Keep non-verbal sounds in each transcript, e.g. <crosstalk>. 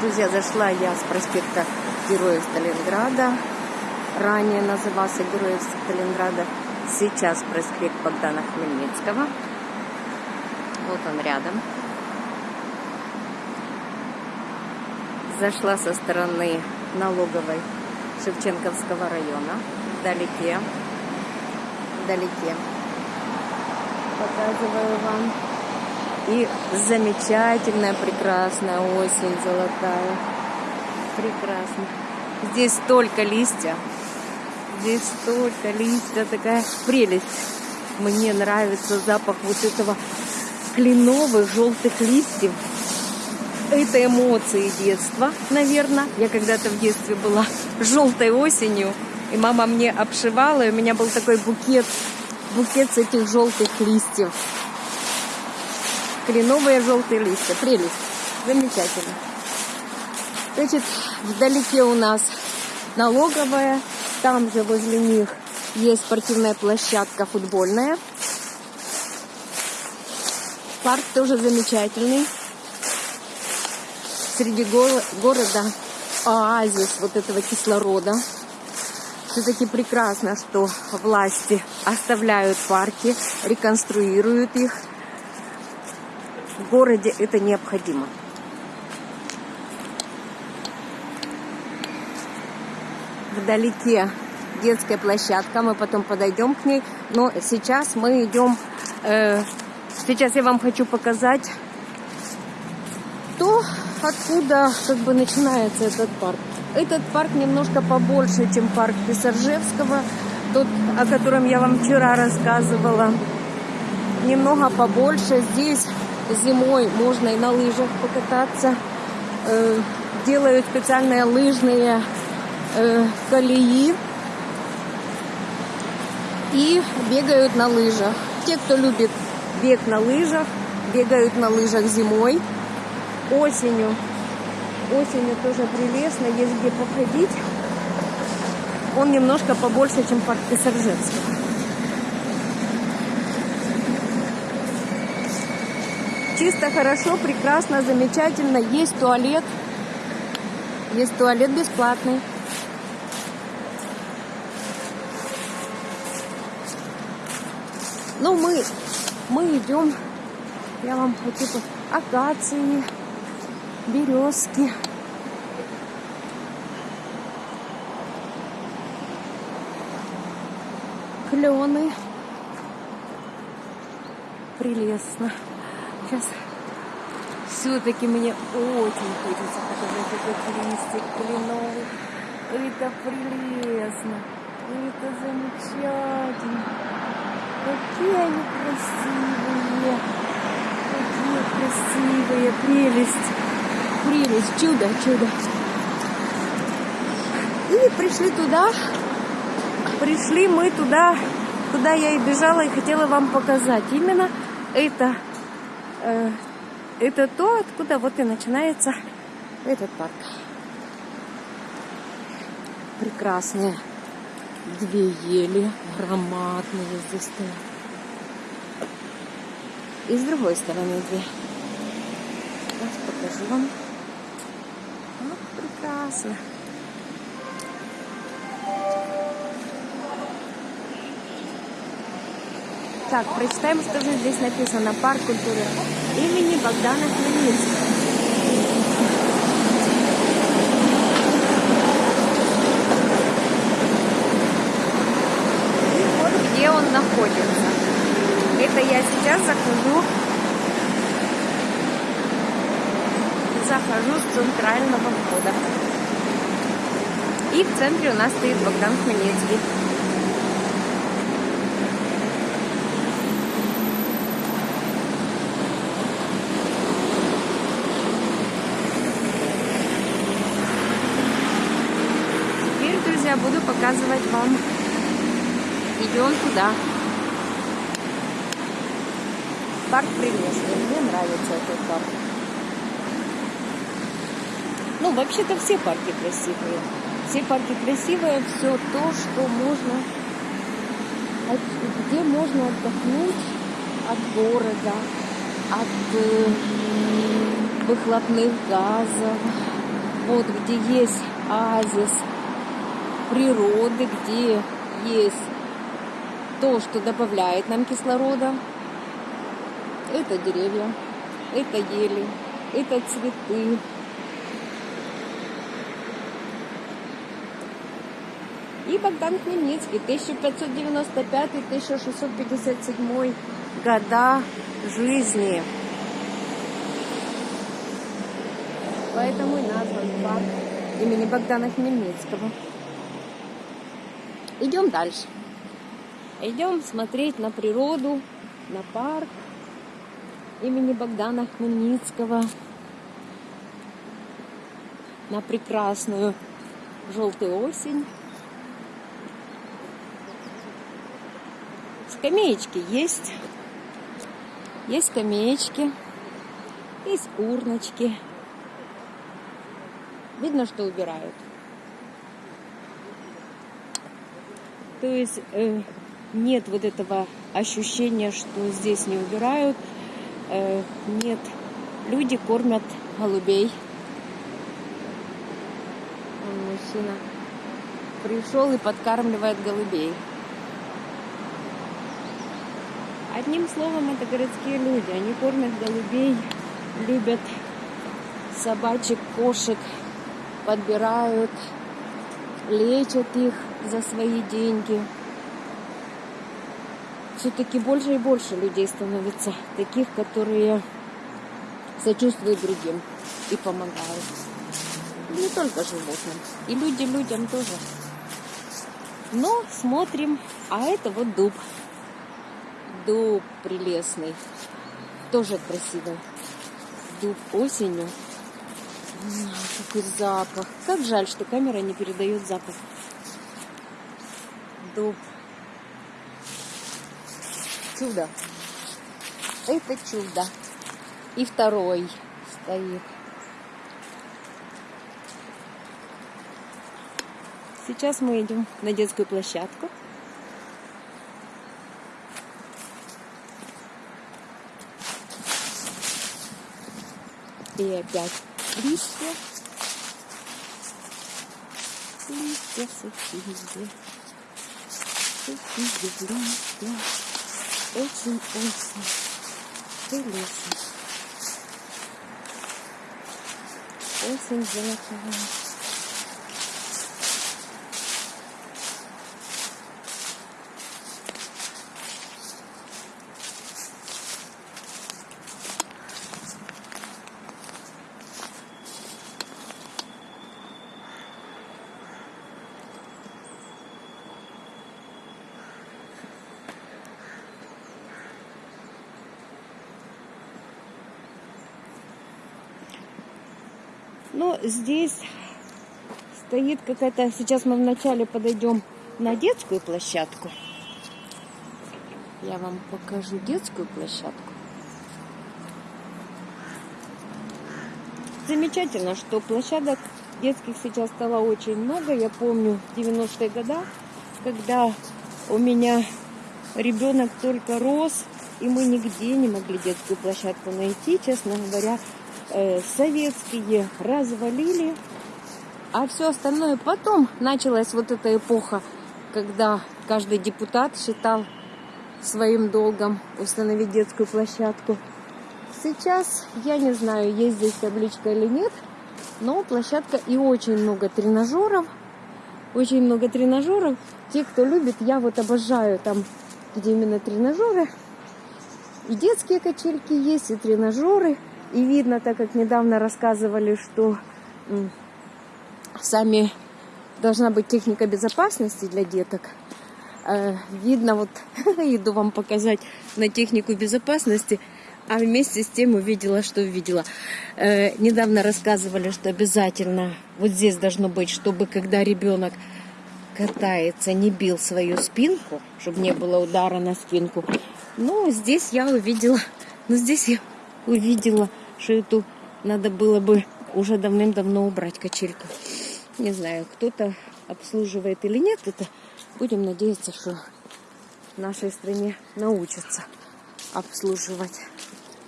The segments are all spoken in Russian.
Друзья, зашла я с проспекта Героев Сталинграда. Ранее назывался Героев Сталинграда. Сейчас проспект Богдана Хмельницкого. Вот он рядом. Зашла со стороны налоговой Шевченковского района. Вдалеке. Вдалеке. Показываю вам. И замечательная, прекрасная осень золотая. Прекрасно. Здесь столько листьев. Здесь столько листьев. Такая прелесть. Мне нравится запах вот этого кленовых желтых листьев. Это эмоции детства, наверное. Я когда-то в детстве была желтой осенью. И мама мне обшивала, и у меня был такой букет, букет с этих желтых листьев кленовые желтые листья. Прелесть. Замечательно. Значит, вдалеке у нас налоговая. Там же возле них есть спортивная площадка футбольная. Парк тоже замечательный. Среди го- города оазис вот этого кислорода. Все-таки прекрасно, что власти оставляют парки, реконструируют их. В городе это необходимо. Вдалеке детская площадка, мы потом подойдем к ней. Но сейчас мы идем, э, сейчас я вам хочу показать то, откуда как бы начинается этот парк. Этот парк немножко побольше, чем парк Писаржевского, тот, о котором я вам вчера рассказывала. Немного побольше. Здесь зимой можно и на лыжах покататься. Э, делают специальные лыжные э, колеи и бегают на лыжах. Те, кто любит бег на лыжах, бегают на лыжах зимой, осенью. Осенью тоже прелестно, есть где походить. Он немножко побольше, чем парк Писаржевского. Чисто, хорошо, прекрасно, замечательно. Есть туалет. Есть туалет бесплатный. Ну, мы, мы идем, я вам по- акации, березки. Клены. Прелестно. Сейчас все-таки мне очень хочется показать этот листик кленовый. Это прелестно. Это замечательно. Какие они красивые. Какие красивые. Прелесть. Прелесть. Чудо, чудо. И пришли туда. Пришли мы туда, куда я и бежала и хотела вам показать. Именно это, это то, откуда вот и начинается этот парк. Прекрасные две ели, громадные здесь стоят. И с другой стороны две. Сейчас покажу вам. Вот прекрасно. Так, прочитаем, что же здесь написано. Парк культуры имени Богдана Хмельницкого. И вот где он находится. Это я сейчас захожу захожу с центрального входа. И в центре у нас стоит Богдан Хмельницкий. Показывать вам. Идем туда. Парк прелестный. Мне нравится этот парк. Ну, вообще-то все парки красивые. Все парки красивые, все то, что можно, где можно отдохнуть от города, от э, выхлопных газов, Вот где есть оазис природы, где есть то, что добавляет нам кислорода. Это деревья, это ели, это цветы. И Богдан Хмельницкий, 1595-1657 года жизни. Поэтому и назван парк имени Богдана Хмельницкого. Идем дальше. Идем смотреть на природу, на парк имени Богдана Хмельницкого, на прекрасную желтую осень. Скамеечки есть. Есть скамеечки, есть урночки. Видно, что убирают. То есть э, нет вот этого ощущения, что здесь не убирают. Э, нет. Люди кормят голубей. Он мужчина пришел и подкармливает голубей. Одним словом, это городские люди. Они кормят голубей, любят собачек, кошек, подбирают, лечат их за свои деньги. Все-таки больше и больше людей становится, таких, которые сочувствуют другим и помогают. Не только животным, и люди людям тоже. Но смотрим, а это вот дуб дуб прелестный. Тоже красивый. Дуб осенью. Какой запах. Как жаль, что камера не передает запах. Дуб. Чудо. Это чудо. И второй стоит. Сейчас мы идем на детскую площадку. И опять листья. Листья сухие. Сухие листья. Очень-очень прелестно. Осень золотая. Но здесь стоит какая-то... Сейчас мы вначале подойдем на детскую площадку. Я вам покажу детскую площадку. Замечательно, что площадок детских сейчас стало очень много. Я помню 90-е годы, когда у меня ребенок только рос, и мы нигде не могли детскую площадку найти, честно говоря. Э, советские развалили, а все остальное потом началась вот эта эпоха, когда каждый депутат считал своим долгом установить детскую площадку. Сейчас я не знаю, есть здесь табличка или нет, но площадка и очень много тренажеров. Очень много тренажеров. Те, кто любит, я вот обожаю там, где именно тренажеры. И детские качельки есть, и тренажеры. И видно, так как недавно рассказывали, что сами должна быть техника безопасности для деток. Э, видно, вот <laughs> иду вам показать на технику безопасности, а вместе с тем увидела, что увидела. Э, недавно рассказывали, что обязательно вот здесь должно быть, чтобы когда ребенок катается, не бил свою спинку, чтобы не было удара на спинку. Ну, здесь я увидела, ну, здесь я увидела что эту надо было бы уже давным-давно убрать качельку. Не знаю, кто-то обслуживает или нет, это будем надеяться, что в нашей стране научатся обслуживать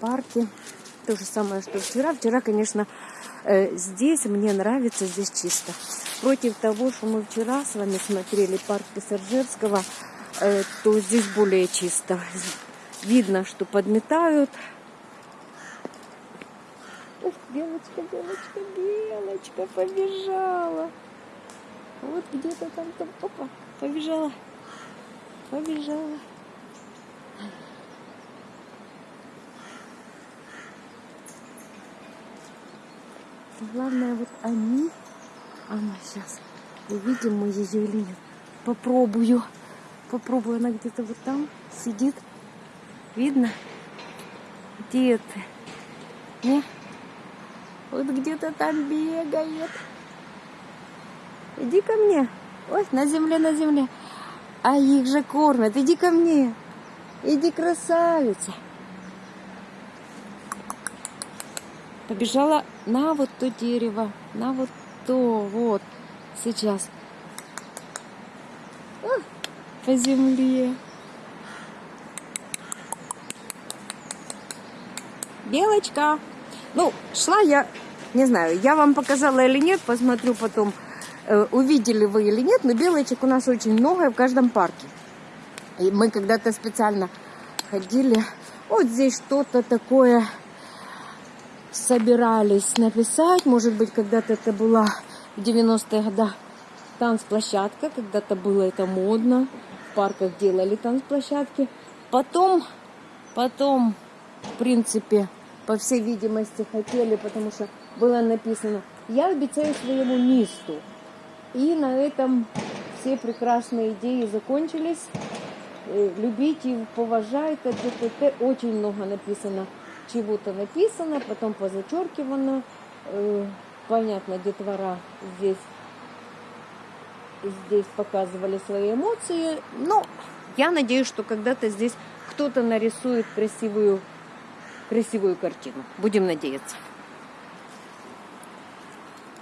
парки. То же самое, что вчера. Вчера, конечно, Э, Здесь мне нравится, здесь чисто. Против того, что мы вчера с вами смотрели парк Писаржевского, э, то здесь более чисто. Видно, что подметают. Ух, белочка, белочка, белочка побежала. Вот где-то там, там, опа, побежала, побежала. Главное, вот они, она сейчас, увидим мы ее или нет. Попробую, попробую, она где-то вот там сидит. Видно? Где ты? Не? Вот где-то там бегает. Иди ко мне. Ой, на земле, на земле. А их же кормят. Иди ко мне. Иди, красавица. Побежала на вот то дерево, на вот то, вот, сейчас. По земле. Белочка. Ну, шла я, не знаю, я вам показала или нет, посмотрю потом, э, увидели вы или нет, но белочек у нас очень много в каждом парке. И мы когда-то специально ходили, вот здесь что-то такое собирались написать, может быть, когда-то это была в 90-е годы танцплощадка, когда-то было это модно, в парках делали танцплощадки. Потом, потом, в принципе, по всей видимости, хотели, потому что было написано «Я обещаю своему месту». И на этом все прекрасные идеи закончились. Э, Любите, поважайте, т.т.т. Очень много написано, чего-то написано, потом позачеркивано. Э, Понятно, детвора здесь, здесь показывали свои эмоции. Но я надеюсь, что когда-то здесь кто-то нарисует красивую красивую картину. Будем надеяться.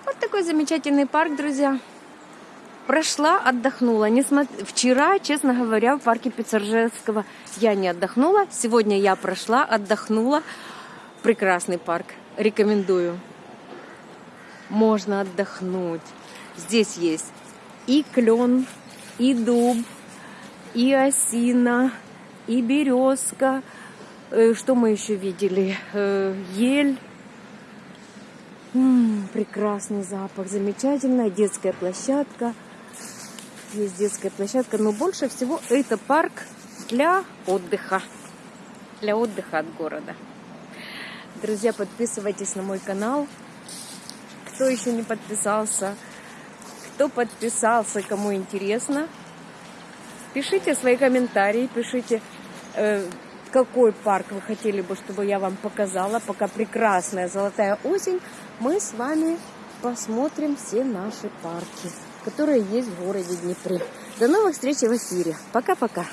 Вот такой замечательный парк, друзья. Прошла, отдохнула. Несмотря... Вчера, честно говоря, в парке Пиццержевского я не отдохнула. Сегодня я прошла, отдохнула. Прекрасный парк. Рекомендую. Можно отдохнуть. Здесь есть и клен, и дуб, и осина, и березка. Э, Что мы еще видели? Э, Ель. М, Прекрасный запах, замечательная детская площадка. Есть детская площадка, но больше всего это парк для отдыха. Для отдыха от города. Друзья, подписывайтесь на мой канал. Кто еще не подписался, кто подписался, кому интересно, пишите свои комментарии, пишите, э, какой парк вы хотели бы, чтобы я вам показала. Пока прекрасная золотая осень, мы с вами посмотрим все наши парки, которые есть в городе Днепре. До новых встреч в эфире. Пока-пока.